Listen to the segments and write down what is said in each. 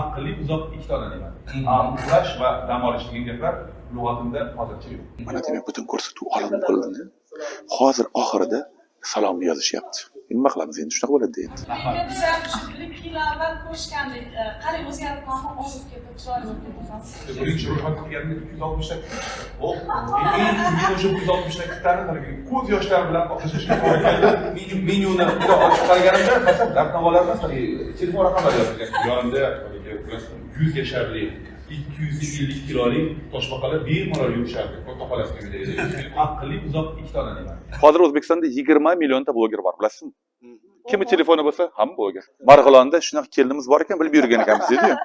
aqlli buzoq ikkita ne'mat uxlash va dam olish degan gaplar lug'atimda hozircha yo'q. Mana demak butun ko'rsatuv olib bo'lindi hozir oxirida salom yozishyapti. Nima qilamiz endi shunaqa bo'ladi endi menga biz ham shu bir ikki yil avval ko'rishgandik E, qarang o'zgarib qolma ozib ketdi ko'z yoshlari bilan menyuni ochib qaraganimda faqat dabtamalar emas telefon raqamlari yozilgan. Yonida haligi yuz yasharli ikki yuz ellik kilolik toshbaqalar bemalol yurishardi. Katta xolasini aqlli buzoq ikkita ne'mat hozir o'zbekistonda yigirma millionta bloger bor bilasizmi? Kimni telefoni bo'lsa hamma bloger. Marg'ilonda shunaqa kelinimiz bor ekan bilib yurgan ekanmiz deydiyu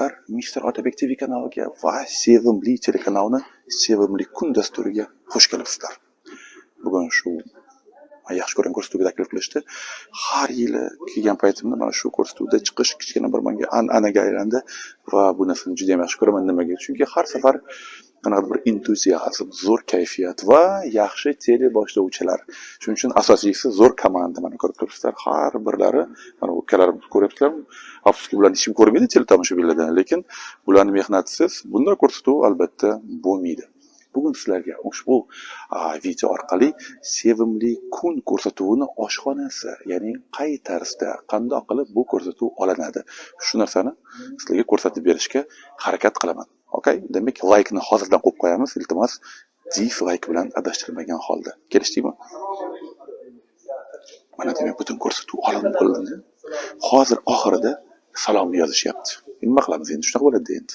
hurmatli do'stlar mister otabek tv kanaliga va sevimli telekanalni sevimli kun dasturiga xush kelibsizlar. Bugun shu yaxshi ko'rgan ko'rsatuvga taklif qilishdi. Har yili kelgan paytimda mana shu ko'rsatuvda chiqish kichkina bir menga an'anaga aylandi va bu narsani juda yam yaxshi ko'raman nimaga? Chunki har safar qanaqadir bir entuziazm zo'r kayfiyat va yaxshi teleboshlovchilar. Shuning uchun asosiysi zo'r komanda mana ko'rib turibsizlar. Har birlari mana ukalarim ko'ryapsizlar afsuski bularni hech kim ko'rmaydi teletomoshabinlardan lekin bularni mehnatisiz bunday ko'rsatuv albatta bo'lmaydi. Bugun sizlarga ushbu video orqali sevimli kun ko'rsatuvini oshxonasi ya'ni qay tarzda qandoq qilib bu ko'rsatuv olinadi? Shu narsani sizlarga ko'rsatib berishga harakat qilaman. Okay demak laykni hozirdan qo'yib qo'yamiz. Iltimos dislayk bilan adashtirmagan holda. Kelishdikmi? Mana demak butun ko'rsatuv olindi hozir oxirida salom yozishyapti. Nima qilamiz endi? Shunaqa bo'ladi endi.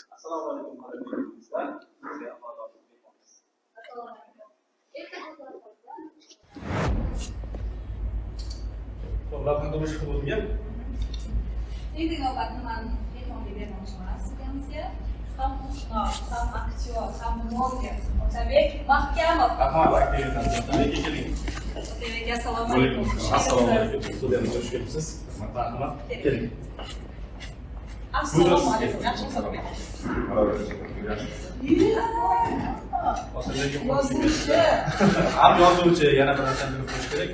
Labimda boshqa bo'lgan endi navbat nimani mehmonga bermoqchiman sizga ham qo'shnoq ham aktyor ham bloger otabek mahkamov rahmat aktivitasi keling otabek assalomu alaykum assalomu alaykum studiyamizga xush kelibsiz marhamat keling assalomu alaykum yaxshi salom yozuvchi ham yozuvchi yana bir narsani bilib qo'yish kerak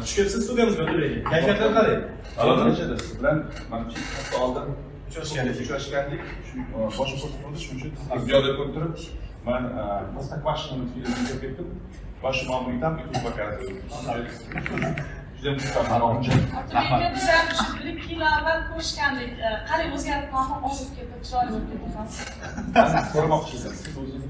kelibsiz studiyamizga o'tiring kayfiyatlar qalay Alloh siz bilan mana shu hafta oldin uchrashgandik. Uchrashgandik. Shu boshqa ko'rsatuvda shuning uchun ziyoda ko'rib turib man простоквашино filmini ko'rib ketdim. Va shu ma'muriy там youtube показываю juda otabekka biz ham shu bir ikki yil avval ko'rishgandik. E, qarang o'zgarib qolma ozib ketdi chiroyli bo'lib ketdi. Ko'rmoqchisiz. Siz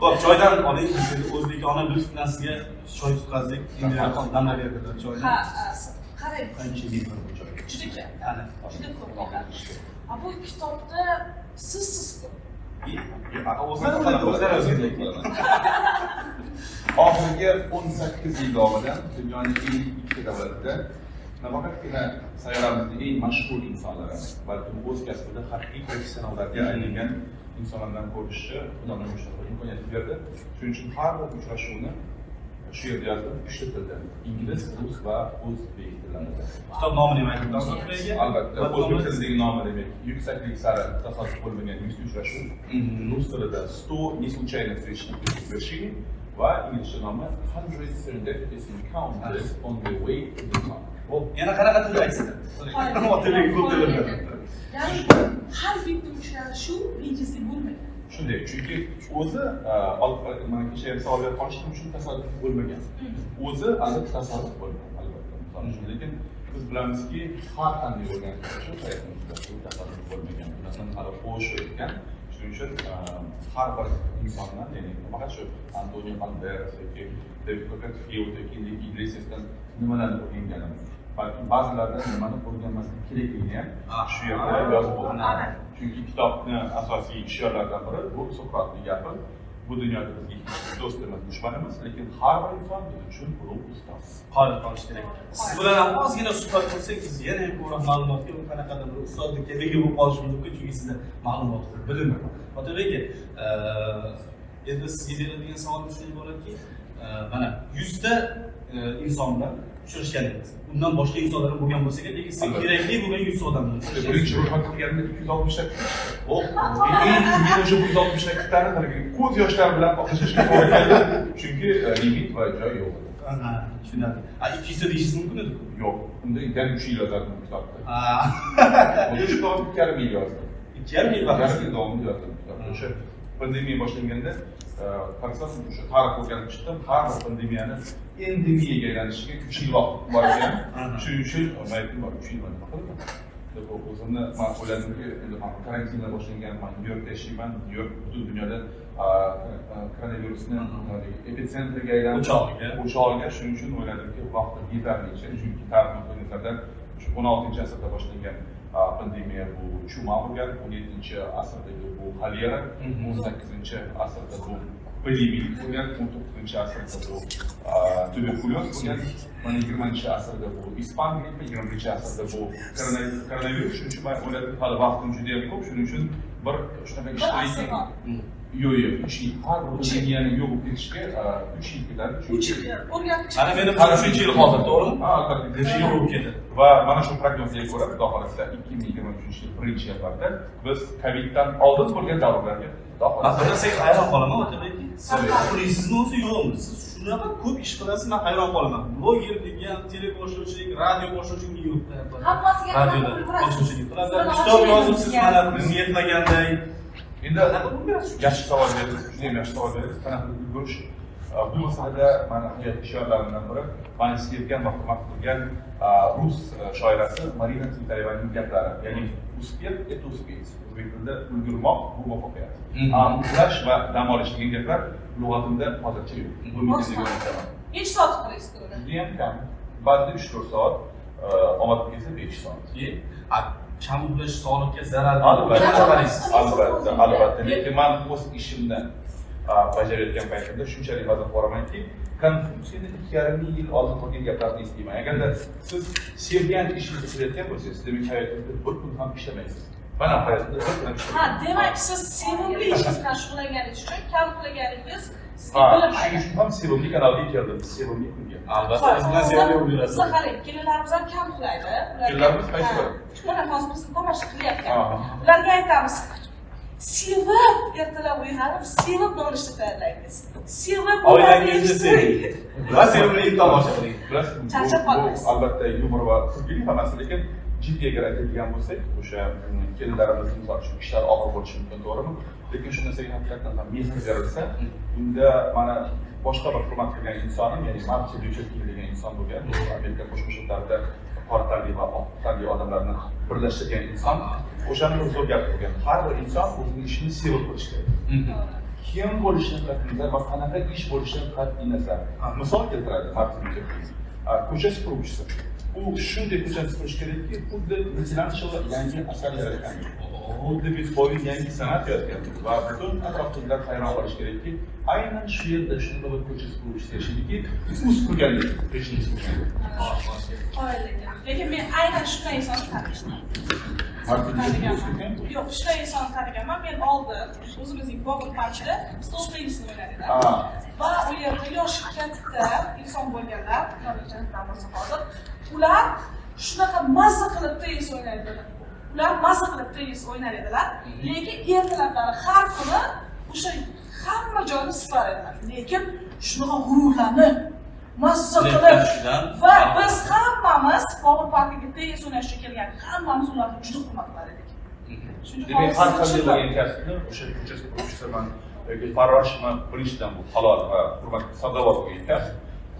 ho'p choydan oling o'zbekona sizga choy tutqazdik damlab berdilar choyni ha qarang qancha yeyman bu choyga juda kam ana juda ko'p a bu kitobda sizsiz oxirgi o'n sakkiz yil davomida dunyoning eng ikkita davlatida nafaqatgina sayyoramizni eng mashhur insonlari. Balkim o'z kasbida haqiqiy professionallarga aylangan insonlar bilan ko'rishishni xudo nima shunaqa imkoniyat berdi. Shuning uchun har bir uchrashuvni shu yerda yozdim uchta tilda ingliz rus va o'zbek tillarida kitob nomini aytdingiz otabek aka albatta o'zbek tilidagi nomi demak yuksaklik sari tasodif bo'lmagan yuzta uchrashuv. Rus tilida сто не случайных встреч вершине va inglizcha nomi hundred serendipitous encounters on the way to the top Hop, yana qanaqa tilda aytsinlar otabek ko'p tilda ya'ni har bitta uchrashuv bejizlik bo'lmagan shunday chunki o'zi e, olib mana kecha misol savol berib qolishdim uchun tasodif bo'lmagan. O'zi albatta tasodif bo'lgan albatta misol uchun. Lekin biz bilamizki har qanday bo'lgan uchrashuv hayotimizda bu tasodif bo'lmagan. Masalan hali o'sha o'tgan shuning shuning uchun e, har bir insondan ya'ni faqat shu antonio banderas yoki copperfield yoki iglesiasdan nimalarni o'rganganim balki ba'zilardan nimani o'rganmaslik kerakligini ham shu yerda yozib bo'lgan chunki kitobni asosiy shiorlaridan biri bu suqrotni gapi bu dunyoda bizga hech do'st emas dushman lekin har bir inson biz uchun ulug' ustoz qodir qolish kerak siz bilan ham ozgina suhbat qilsak siz yana ham ko'proq ma'lumotga qanaqadir bir ustozdikka ega bo'lib qolishimiz mumkin chunki sizda ma'lumot ko'p bilim ko'p otabek endi sizga beradigan savolim shunday bo'ladiki mana yuzta inson bilan uchrashganingiz undan boshqa ham bo'lgan bo'lsa kerak lekin Albatta. kerakli bo'lgan yuzta odam qilganimda ikki yuz oltmishta men o'sha bu yuz oltmishta kitlarni haligi ko'z yoshlari bilan oqlashishga chunki e, limit va joy yo'q edi. Tushunarli a ikki yuzta deyishingiz mumkin edi? Yo'q. Unda yana uch yil yozardim bu kitobda. Ha, Unda shu kitobni ikki yarim yil yozdim ikki yarim yil vaqt yarim yil davomida yozdim kitobni o'sha pandemiya boshlanganda qarasam o'sha tarix o'rganib chiqdim har bir pandemiyani endemiyaga aylanishiga uch yil vaqt bor ekan Aha. shuning uchun aytdim bor uch yil o'zimni man o'yladimki endi man karantinlar boshlangan man nyu yorkda yashayman nyu york butun dunyoda koronavirusni epitsentriga aylanib O'chog'iga. o'chog'iga shuning uchun o'yladimki vaqti yetarlicha chunki tarix o'n oltinchi asrda boshlangan a, pandemiya bu chuma bo'lgan o'n yettinchi asrdagi bu xolera Mhm. o'n sakkizinchi asrda bu epidemik bo'lgan o'n to'qqizinchi asrda bu a, tuberkulyoz bo'lgan mana yigirmanchi asrda bu ispan grippi yigirma birinchi asrda bu korona- koronavirus shuning uchun man o'yladim hali vaqtim judayam ko'p shuning uchun bir shunaqa Bir ijtimoiy asr bor. Yo'q yo'q uch yil. Har bir pandemiyani yo'q bo'lib ketishiga a, uch yil ketadi uch yil. O'rgatib mana meni uchinchi yil hozir to'g'rimi? Ha, albatta necha yil bo'lib ketdi va mana shu prognozga ko'ra xudo xohlasa ikki ming yigirma uchinchi yil birinchi yanvarda biz coviddan oldin bo'lgan davrlarga xudo man xohlasa bir narsaga hayron qolaman otabek Sorry. qilaysizmi o'zi yo'qmi? Siz shunaqa ko'p ish qilasiz man hayron qolaman. Blogerlik ham teleboshlovchilik radio boshlovchilik yo'q. Hammasiga radioda boshlovchilik qilasiz kitob yozibsiz mana bizga yetmaganday endi yaxshi savol berdingiz judayam yaxshi savol berdingiz qanaqa ulgurish bu masalada mani hayot shiorlarimdan biri mani sevgan va hurmat qilgan rus uh, shoirasi marina tsvetayevaning gaplari. Ya'ni успех это успеть o'zbek tilida ulgurmoq bu muvaffaqiyat Mhm. Uxlash va dam olish degan gaplar lug'atimda hozircha yo'q. Bu necha soat uxlaysiz judayam kam. Ba'zida uch to'rt soat uh, omadim kelsa besh soat Uxlash sog'liqqa zarar albatta. qaraysiz albatta albatta. Lekin man o'z ishimni a, bajarayotgan paytimda shunchalik vazn boramanki konfutsiyni ikki yarim ming yil oldin qilgan gaplarni eslayman. Agarda siz sevgan ishingizni qilayotgan bo'lsangiz demak hayotingizda bir kun ham ishlamaysiz. Mana hayotda bir kun ham ha demak siz sevimli ishingiz bilan shug'ullanganingiz uchun kam uxlaganingiz bilim shuning uchun ham sevimli kanalga keldim sevimli kunga albatta biz bilan sevimli bo'lib yurasiz Bizda qarang, kelinlarimiz ham kam uxlaydi. Kelinlarimiz qaysi biri? Mana hozir bizni tomosha qilyapti. Ularga aytamiz. Sevib ertalab uyg'onib, sevib nonushta tayyorlaymiz. Sevib oilangizni seving va sevimli tomosha qiling Charchab qolmaysiz. albatta yumor va kulgili hammasi lekin jiddiy agar aytadigan bo'lsak o'sha mm, kelinlarimizni misol uchun ishlari og'ir bo'lishi mumkin to'g'rimi? Lekin shu narsaga haqiqatdan ham mehr berilsa unda mana boshqa bir hurmat qilgan insonim ya'ni martin lyuter degan inson bo'lgan amerika qo'shma shtatlarida qora tanli va oq tanli odamlarni birlashtirgan inson o'shani bir zo'r gap qilgan. Har bir inson o'zini ishini sevib qilishi kerak. Kim bo'lishidan qat'iy nazar va qanaqa ish bo'lishidan qat'iy nazar misol keltiradi martin lyuter ko'cha supuruvchisi u shunday ko'chani supurish kerakki xuddi michelangelo yangi asar yaratgan xuddi bitcoin yangi san'at yaratgan va butun atrofdagilar hayron qolishi kerakki aynan shu yerda shunaqa bir ko'cha supuruvchisi yashaydiki u supurganlik. Lekin men aynan shunday insonni tanishdim Yo'q, shunday insonni taniganman. Men oldin o'zimizning bobur parkida stol tennisini. Ah. Va u yerda yoshi katta inson bo'lganlar, bo'lsa hozir, ular shunaqa mazza qilib tennis o'ynar edilar. Ular mazza qilib tennis o'ynar edilar, lekin ertalablari har kuni o'sha hamma joyni silar edilar. Lekin shunaqa g'ururlanib, mazza qilib va biz hammamiz Bobur parkiga tennis o'ynashga kelgan hammamiz ularni juda hurmat qilar edik. Shuning uchun demak har qanday bo'lgan kasbni o'sha supuruvchisiman yoki farroshman birinchidan bu halol va hurmatli savdobar bo'lgan kasb.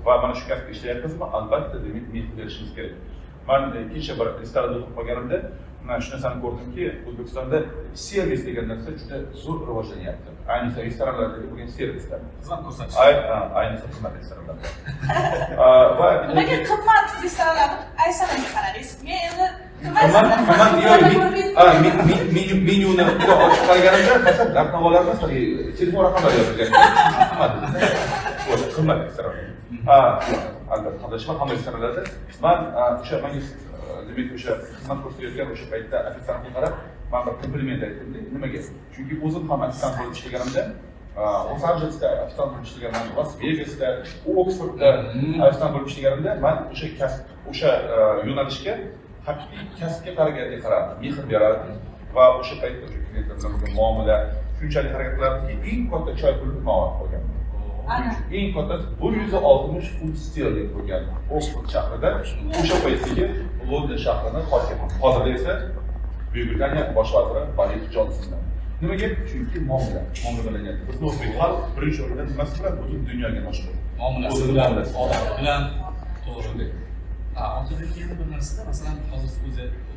Va mana shu kasbda ishlayapmizmi? Albatta demak mehr berishimiz kerak man kecha bir restoranda o'tirib qolganimda man shu narsani ko'rdimki o'zbekistonda servis degan narsa juda zo'r rivojlanyapti. Ayniqsa restoranlardagi bo'lgan servislar. Xizmat ko'rsatish. Ayniqsa xizmat restoranlarda A, va nimaga qimmat restoranlarni aysananga qaradingiz. Men endi menyuni ochib qaraganimda masalan dabdavalar emas telefon raqamlari yozilgan qimmat restoran ha albatta qadashma hamma restoranlarda man o'sha manga demak o'sha xizmat ko'rsatayotgan o'sha paytda ofitsiantga qarab man bir kompliment aytdim nimaga chunki o'zim ham ofitsiant bo'lib ishlaganimda los anjelesda ofitsiant bo'lib ishlaganman las vegasda oksfordda ofitsiant bo'lib ishlaganimda man o'sha kasb o'sha yo'nalishga haqiqiy kasbga qaragandek qarardim mehr berardim va o'sha paytda o'sha klientlar bilan bo'lgan muomala shunchalik harakat qilardiki eng katta choy pulini man olib qolganman. Eng katta bir yuz oltmish funt sterling bo'lgan oksford shahrida o'sha paytdagi london shahrini hokimi hozirda esa buyuk britaniya bosh vaziri boris jonsondan nimaga? Chunki muomala muomalanyapti bizni o'zbek xalq birinchi o'rinda nimasi bilan butun dunyoga mashhur muomalasi bilan odami bilan. To'g'ri. Shunday otabek yana bir narsada masalan hozir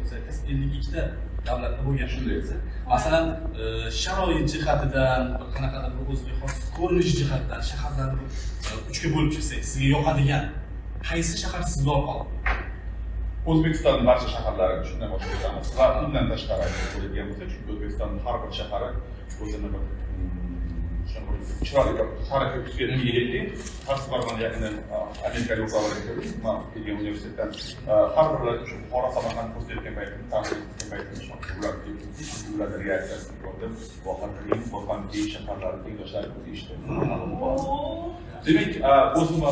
o'zi aytasiz ellik ikkita davlatda bo'lgan shunday desa masalan e, sharoit jihatidan bir qanaqadir bir o'ziga xos ko'rinish jihatidan shaharlarni e, uchga bo'lib chiqsak sizga yoqadigan qaysi shahar sizni yoqadi o'zbekistonning barcha shaharlarini shundan boshlab o'tamiz va undan tashqari aytib bo'ladigan bo'lsa chunki o'zbekistonning har bir shahari o'zini bir mm, shunaqa bir chiroyli bir tarixiy xususiyatga egaki har safar man yaqinda amerikalik o'rtoqlarga ko'rdim man kelgan universitetdan a, har birlari shu buxoro samarqand ko'rsatayotgan paytimda tanqid etgan paytimda ularni ularni reaksiyasini demak o'zimni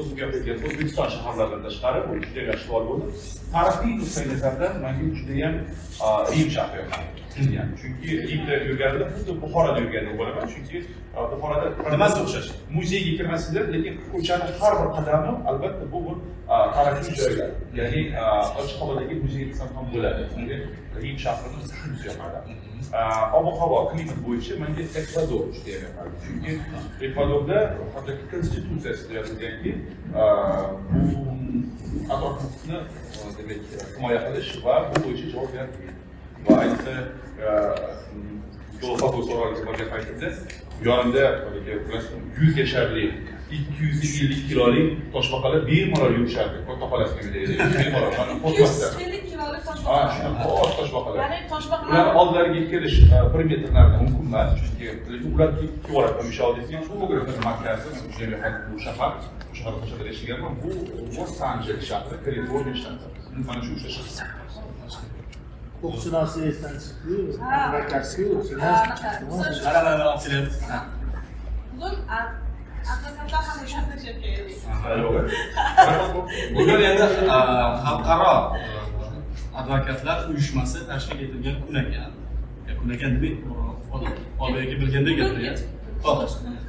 o'zimga a, o'zbekiston shaharlaridan tashqari bu juda yaxshi savol bo'ldi tarixiy nuqtai nazardan manga judayam rim shahri yoqadi Yani chunki rimda yurganimda xuddi buxoroda yurgandek bo'laman chunki a, uh, buxoroda nimasi o'xshash? Muzeyga kirmaysizlar lekin ko'chani har bir qadami albatta bu bir uh, tarixiy joylar. Ya'ni uh, ochiq havodagi muzey desam ham bo'ladi. Unga rim shahrini shunisi yoqadi A, ob havo klimat bo'yicha menga ekvador judayam yoqadi chunki ekvadorda hattoki konstitutsiyasida yozilganki a, bu atrofni a, demak himoya qilish va bu bo'yicha javobgarlik va ayniqsa filosofik savolga borgan paytimda yonimda yuz yasharli ikki yuz ellik kilolik toshbaqalar bemalol yurishardi. Katta xolasini bemalol mana ikki yuz qo'rqmasdan ellik kilolik ha toshbaqa shunaqa oz toshbaqalar. Ya'ni toshbaqalar ularni oldilariga kelish e, bir metr narida mumkin emas. Chunki ular ketyapti mishaldesi ham fotografni markazi bu shahar bu shaharda qo'shada yashaganman. Bu los anjeles shahri kaliforniya shtati mana shu uchta shahar huquqshunoslik esdan chiqdiyu Ha. advokatskiyu Ha, anaqa. mana mana olib kelyapti Ha. bugun a- advokatlar ham o'shanday keldik bugun endi e, xalqaro e, advokatlar uyushmasi tashkil etilgan kun ekan kun ekan demak e, otabek bilgandek gapiryapti Ho'p.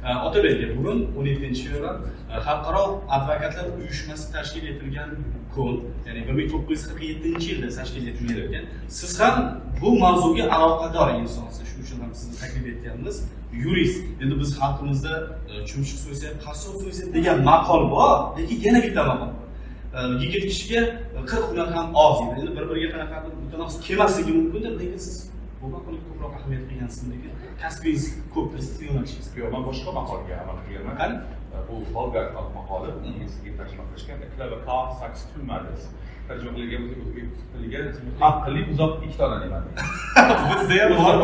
A, otabek bugun o'n yettinchi fevral xalqaro advokatlar uyushmasi tashkil etilgan kun ya'ni bir ming to'qqiz yuz qirq yettinchi yilda tashkil etilgan ekan. Siz ham bu mavzuga aloqador insonsiz shuning uchun ham sizni taklif etganmiz. Yurist endi biz xalqimizda e, chumchuq so'ysa qassob so'ysa degan maqol bor lekin yana bitta maqol bor. E, yigit kishiga e, qirq hunar ham oz endi bir biriga qanaqadir mutanosib kelmasligi mumkindir lekin siz bu maqolga ko'proq ahamiyat bergansiz lekin kasbingiz ko'p sizni yo'nalishingiz yo'q man boshqa maqolga amal qilganman. Qani? bu bolgar maqoli inglizga tarjima qilishgan. Car sucks two mothers tarjima qilgan o'zbek tiliga aqlli buzoq ikkita ona neman bizda ham bor.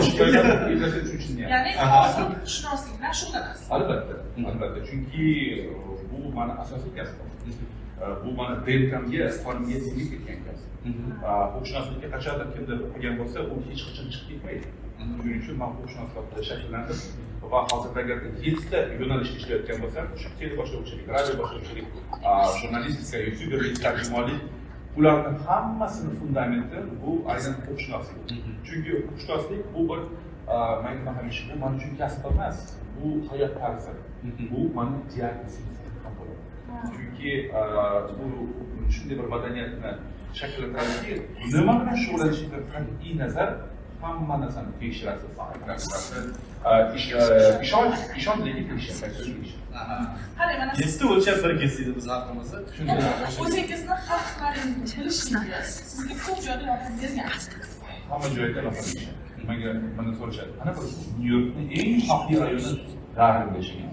Ya'ni huquqshunoslik bilan shug'ullanasiz albatta albatta. Chunki bu mani asosiy kasbim bu mani rentgamga qonimga singib ketgan kasb huquqshunoslikka qachondir kimdir o'qigan bo'lsa u hech qachon chiqib ketmaydi shuning uchun man huquqshunoslikda shakllandim va hozirda agar yettita yo'nalishda ishlayotgan bo'lsam o'sha teleboshlovchilik radio boshlovchilik jurnalistika youtuberlik tarjimonlik ularni hammasini fundamenti bu aynan huquqshunoslik chunki huquqshunoslik bu bir man hamisha bu man uchun kasb emas bu hayot tarzi bu mani diagnozim chunki a, bu shunday bir madaniyatni shakllantiradiki nima bilan shug'ullanishingdan qat'iy nazar hamma narsani tekshirasiz. Aa, ish- aa, ishonch ishonch lekin qarang mana Nesda o'lchab bir kesdik biz haqimizni. o'zingizni haq-huquqlaringizni bilishingiz sizga ko'p joyda yordam bergan hamma joyda nimaga mana so'rashadi? Ana bir nyu yorkni eng xavfli rayoni garvard yashagan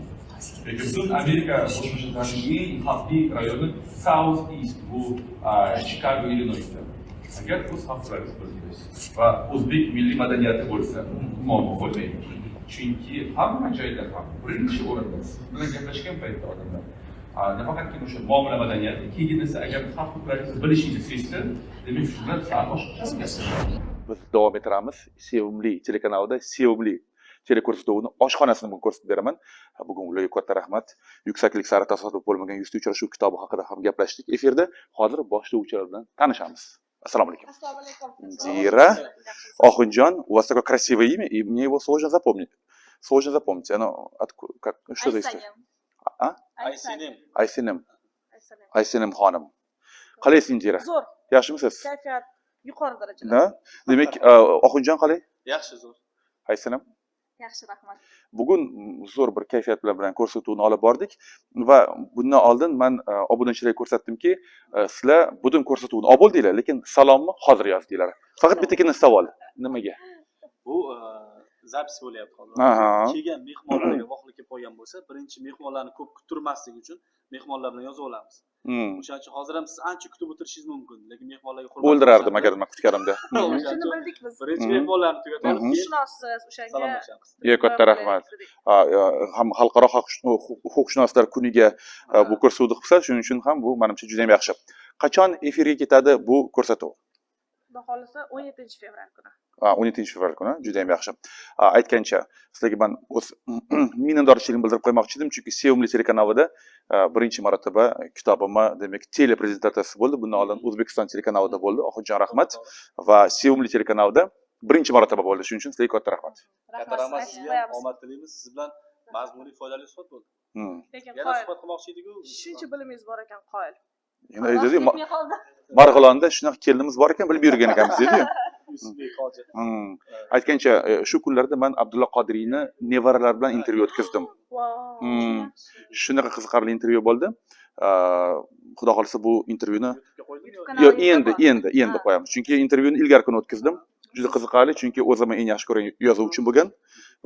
lekin butun amerika qo'shma shtatlarining eng xavfli rayoni south east bu aa, chikago illinoysda agar o'z xavflaringizni bilsangiz va o'zbek milliy madaniyati bo'lsa muammo bo'lmaydi chunki hamma joyda ham birinchi o'rinda bilan gaplashgan paytda odamlar nafaqatgina o'sha muomala madaniyati keyin esa agar xavf huquqlaringizni bilishingizni sezsa demak shu bilan sal boshqacha biz davom ettiramiz sevimli telekanalida sevimli teleko'rsatuvni oshxonasini bugun ko'rsatib beraman bugun ularga katta rahmat yuksaklik sari tasodif bo'lmagan yuzta uchrashuv kitobi haqida ham gaplashdik efirda hozir boshlovchilar bilan tanishamiz assalomu alaykum assalomu alaykum Дира. Охунджан, у вас такое красивое имя, и мне его сложно запомнить. Сложно запомнить. Оно откуда, как, что за история? А? aysenem Aysenim. Aysenim xonim. Qalaysiz Dira? zo'r Yaxshimisiz? kayfiyat yuqori darajada? Demak, Oxunjon qalay? yaxshi zo'r Aysenim. Yaxshi rahmat Bugun zo'r bir kayfiyat bilan bilan ko'rsatuvni olib bordik va bundan oldin man e, obunachilarga ko'rsatdimki, e, sizlar butun ko'rsatuvni olib bo'ldinglar, lekin salomni hozir yozdinglar. Faqat bittagina savol. Nimaga? bu e, zapis bo'lyapti hozir kelgan mehmonlarga voqlik kelib qolgan bo'lsa birinchi mehmonlarni ko'p kuttirmaslik uchun mehmonlar bilan yozib olamiz Hmm. o'shaning uchun hozir ham siz ancha kutib o'tirishingiz mumkin lekin mehmonlarga O'ldirardim agar nima kutganimda. Shuni bildik biz birinchi Mhm. mehmonlarni tugatib olib Mhm. keyin shunossiz o'shanga salomlashamiz Yo, katta rahmat. Ha, ham xalqaro huquq- huquqshunoslar kuniga e, bu ko'rsatuvni qilsa, shuning uchun ham bu menimcha juda ham yaxshi. Qachon efirga ketadi bu ko'rsatuv? Xudo xohlasa o'n yettinchi fevral kuni Ha, 17 fevral kuni juda ham yaxshi. Ha, Aytgancha, sizlarga man o'z minnatdorchiligimni bildirib qo'ymoqchi edim, chunki Sevimli telekanalida birinchi marotaba kitobimni, demak, teleprezentatsiyasi bo'ldi. Bundan oldin O'zbekiston telekanalida bo'ldi. Oxirjon rahmat va Sevimli telekanalida birinchi marotaba bo'ldi. Shuning uchun sizlarga katta rahmat. katta rahmat sizga omad tilaymiz siz bilan mazmunli foydali suhbat bo'ldi Hmm. lekin yana suhbat qilmoqchi ediku shuncha bilimingiz bor ekan qoyil Ma- Marg'ilonda shunaqa kelinimiz bor ekan, bilib yurgan ekanmiz dedi-yu. Hmm. Aytgancha, e, shu kunlarda man Abdulla Qodiriyni nevaralari bilan intervyu o'tkazdim. Hmm. Shunaqa qiziqarli intervyu bo'ldi. Xudo xohlasa bu intervyuni yo- endi endi endi qo'yamiz. Chunki intervyuni ilgari kuni o'tkazdim. Juda qiziqarli, chunki o'zimni eng yaxshi ko'rgan yozuvchim bo'lgan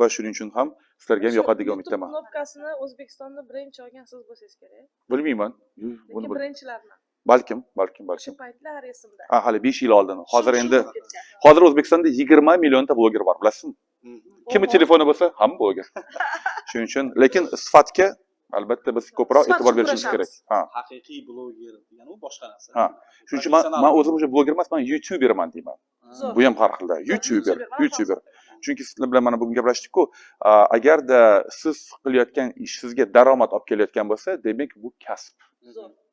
va shuning uchun ham sizlarga ham yoqadi degan umiddaman. knopkasini o'zbekistonda birinchi olgan siz bo'lsangiz kerak Bilmayman. Buni lekin bil- birinchilardan Balkim, balkim, o'sha balkim. paytlar esimda Ha, hali 5 yil oldin. Hozir endi hozir O'zbekistonda 20 millionta bloger bor, bilasizmi? Kimni telefoni bo'lsa, hamma bloger. Shuning uchun, lekin sifatga albatta biz ko'proq e'tibor berishimiz kerak. Ha. haqiqiy bloger degani u boshqa narsa Ha. Shuning uchun man, o'zim o'sha bloger emas, man youtuberman deyman. Bu ham har xilda. YouTuber, YouTuber. Chunki sizlar bilan mana bugun gaplashdik-ku, agarda siz qilayotgan ish sizga daromad olib kelayotgan bo'lsa, demak bu kasb.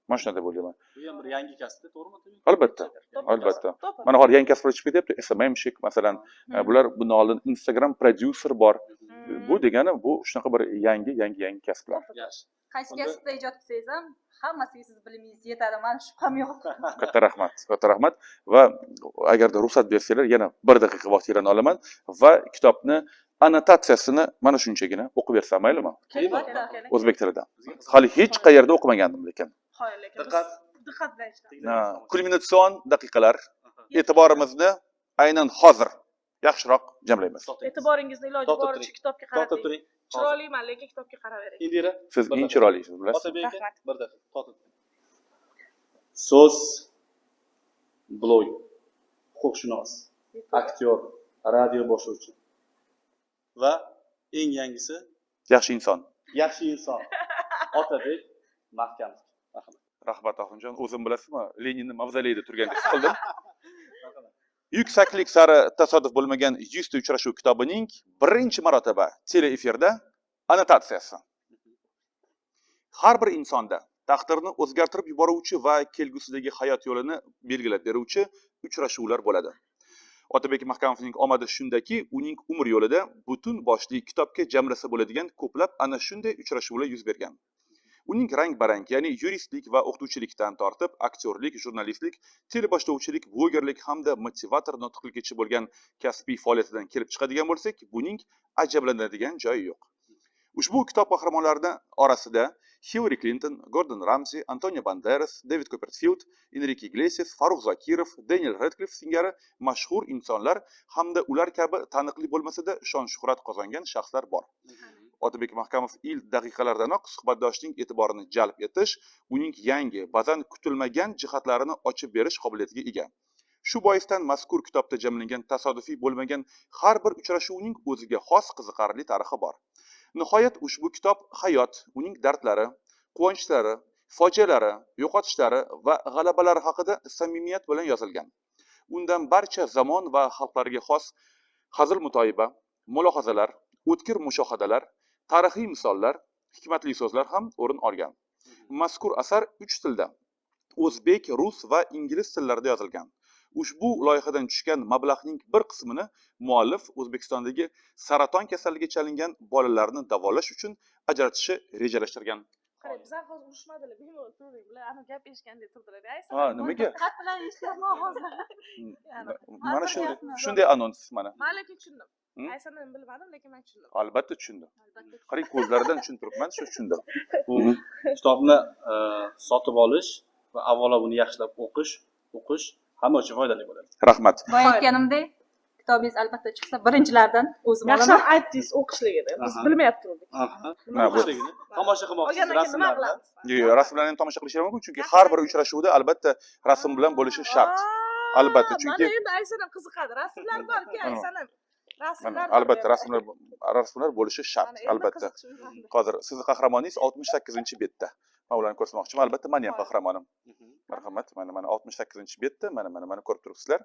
Mana shunday bo'lgan. bu ham bir yangi kasbda to'g'rimi Albatta, albatta. Mana hozir yangi kasblar chiqib ketyapti, SMMshik masalan. E, Bular bundan oldin Instagram producer bor. Hmm. Bu degani bu shunaqa bir yangi, yangi, yangi kasblar. yaxshi. Qaysi kasbda ijod qilsangiz ham hammasiga siz bilimingiz yetadi mani shubham yo'q. Katta rahmat, katta rahmat. Va agarda ruxsat bersanglar yana bir daqiqa vaqtinglarni olaman va kitobni annotatsiyasini mana shunchagina o'qib bersam maylimi? O'zbek tilida. Hali hech qayerda o'qimagandim lekin. Diqqat. diqqat bilan kulminatsion daqiqalar. E'tiborimizni aynan hozir yaxshiroq jamlaymiz. e'tiboringizni iloji To'xtab boricha turing. kitobga qarating turing hozir chiroyliman lekin kitobga qaravering indira Siz eng chiroylisiz, bilasiz. otabek aka Rahmat. bir daqiqa turing. so'z blog huquqshunos aktyor radio boshlovchi va eng yangisi Yaxshi inson. yaxshi inson otabek mahkamov Rahmat Oxunjon, o'zim bilasizmi, Leninni mavzoleyida turgandek his qildim. Yuksaklik sari tasodif bo'lmagan 100 ta uchrashuv kitobining birinchi marotaba teleefirda annotatsiyasi. Har bir insonda taqdirni o'zgartirib yuboruvchi va kelgusidagi hayot yo'lini belgilab beruvchi uchrashuvlar bo'ladi. Otabek Mahkamovning omadi shundaki, uning umr yo'lida butun boshli kitobga jamlasa bo'ladigan ko'plab ana shunday uchrashuvlar yuz bergan. Uning rang barang ya'ni yuristlik va o'qituvchilikdan tortib aktyorlik jurnalistlik teleboshlovchilik blogerlik hamda motivator nutqligicha bo'lgan kasbiy faoliyatidan kelib chiqadigan bo'lsak buning ajablanadigan joyi yo'q. Ushbu kitob qahramonlarini orasida hillari klinton gordon ramzi antonio banderas david koperfild enrike iglesias farruh zokirov deniel redklif singari mashhur insonlar hamda ular kabi taniqli bo'lmasada shon shuhrat qozongan shaxslar bor. Otabek mahkamov ilk daqiqalardanoq suhbatdoshning e'tiborini jalb etish uning yangi ba'zan kutilmagan jihatlarini ochib berish qobiliyatiga ega. Shu boisdan mazkur kitobda jamlangan tasodifiy bo'lmagan har bir uchrashuvning o'ziga xos qiziqarli tarixi bor. Nihoyat ushbu kitob hayot uning dardlari quvonchlari fojialari yo'qotishlari va g'alabalari haqida samimiyat bilan yozilgan. Undan barcha zamon va xalqlarga xos hazil mutoyiba mulohazalar o'tkir mushohadalar tarixiy misollar hikmatli so'zlar ham o'rin olgan. Mazkur asar uch tilda o'zbek rus va ingliz tillarida yozilgan. Ushbu loyihadan tushgan mablag'ning bir qismini muallif o'zbekistondagi saraton kasalligiga chalingan bolalarni davolash uchun ajratishi rejalashtirgan. Qarang bizlar hozir urushmadilar bemalol turdik bular anavi gap eshitgandek turdilar. Ha nimaga? diqqat bilan eshityapman hozir. Mana shunday shunday anons mana. Man lekin tushundim Aysanani bilmadim lekin man tushundim albatta tushundim qarang ko'zlaridan tushunib turibman shu tushundim bu kitobni e, sotib olish va avvalo buni yaxshilab o'qish o'qish hamma uchun foydali bo'ladi rahmat. Boya aytganimdek kitobingiz albatta chiqsa birinchilardan o'zim yaxshi olaman aytdingiz o'qishligini biz bu- O'qishligini tomosha qilmoqchisiz rasmlarni Yo'q, yo'q, rasmlarni ham tomosha qilishlar mumkin chunki har bir uchrashuvda albatta rasm bilan bo'lishi shart. Albatta, chunki- mana endi aysanam qiziqadi rasmlar borki Mana. aysanam rasmlar albatta rasmlar rasmlar bo'lishi shart Mana albatta. hozir sizni qahramoningiz oltmish sakkizinchi betda. Man ularni ko'rsatmoqchiman. Albatta mani ham qahramonim. Marhamat. Mana mana oltmish sakkizinchi betda. Mana mana mana ko'rib turibsizlar.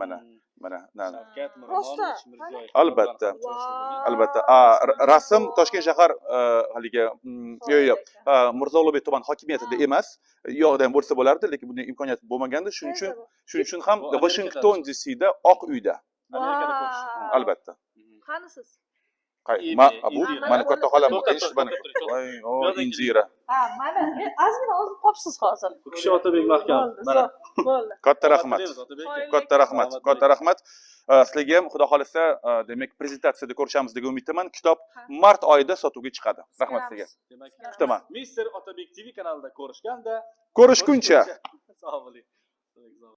Mana. mana na- na. Shavkat. Miromonovich Albatta. Albatta. Rasm toshkent shahar e, haligi mm, yo'q yo'q a, mirzo ulug'bek tuman hokimiyatida emas. Yoqda ham bo'lsa bo'lardi lekin bunday imkoniyat bo'lmaganda shuning uchun shuning uchun ham washington dcda oq uyda amerikada ko'rish Vau. albatta qani siz Qay- Indira, ma- a, bu mani katta xolam mana Yo'q, indira ha. Mana e, ozgina o'zim qopsiz hozir bu kishi otabek mahkamov Bo'ldi, mana bo'ldi katta rahmat. Katta rahmat katta rahmat. Sizlarga ham xudo xohlasa a, demak prezentatsiyada ko'rishamiz degan umiddaman. Kitob mart oyida sotuvga chiqadi. Rahmat sizlarga demak kutaman mister otabek tv kanalida ko'rishganda ko'rishguncha. Sog' bo'ling